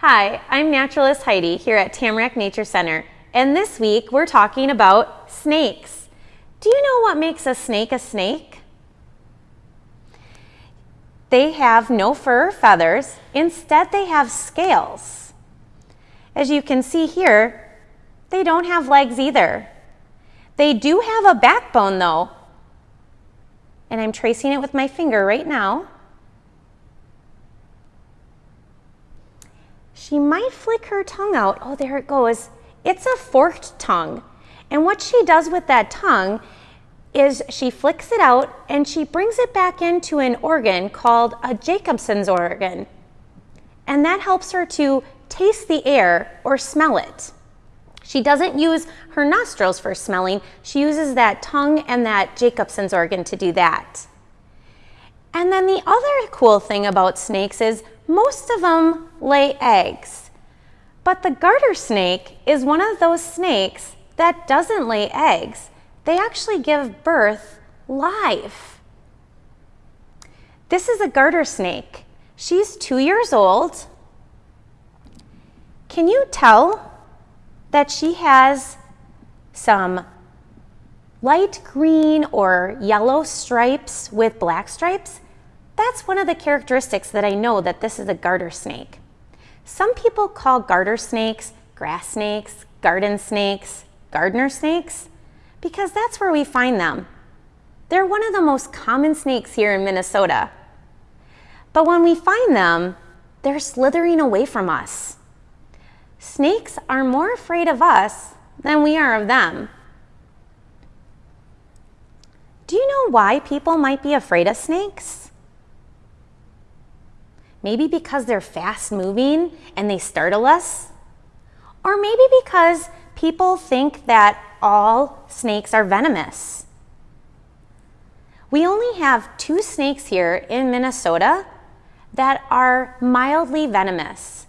Hi, I'm naturalist Heidi here at Tamarack Nature Center, and this week we're talking about snakes. Do you know what makes a snake a snake? They have no fur or feathers, instead they have scales. As you can see here, they don't have legs either. They do have a backbone though, and I'm tracing it with my finger right now. She might flick her tongue out. Oh, there it goes. It's a forked tongue. And what she does with that tongue is she flicks it out and she brings it back into an organ called a Jacobson's organ. And that helps her to taste the air or smell it. She doesn't use her nostrils for smelling. She uses that tongue and that Jacobson's organ to do that. And then the other cool thing about snakes is most of them lay eggs. But the garter snake is one of those snakes that doesn't lay eggs. They actually give birth live. This is a garter snake. She's two years old. Can you tell that she has some light green or yellow stripes with black stripes? That's one of the characteristics that I know that this is a garter snake. Some people call garter snakes grass snakes, garden snakes, gardener snakes, because that's where we find them. They're one of the most common snakes here in Minnesota. But when we find them, they're slithering away from us. Snakes are more afraid of us than we are of them. Do you know why people might be afraid of snakes? Maybe because they're fast moving and they startle us. Or maybe because people think that all snakes are venomous. We only have two snakes here in Minnesota that are mildly venomous.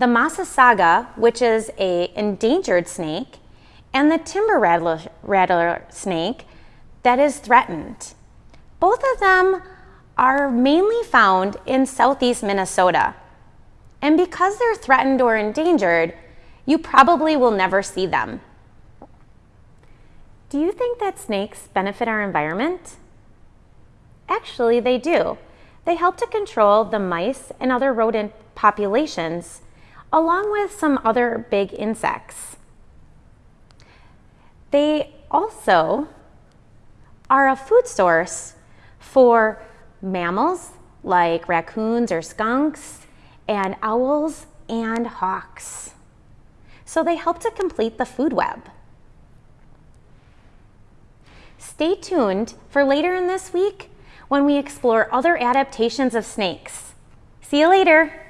The Massasauga, which is a endangered snake, and the timber rattler, rattler snake that is threatened. Both of them are mainly found in southeast Minnesota. And because they're threatened or endangered, you probably will never see them. Do you think that snakes benefit our environment? Actually, they do. They help to control the mice and other rodent populations, along with some other big insects. They also are a food source for mammals like raccoons or skunks, and owls and hawks. So they help to complete the food web. Stay tuned for later in this week when we explore other adaptations of snakes. See you later.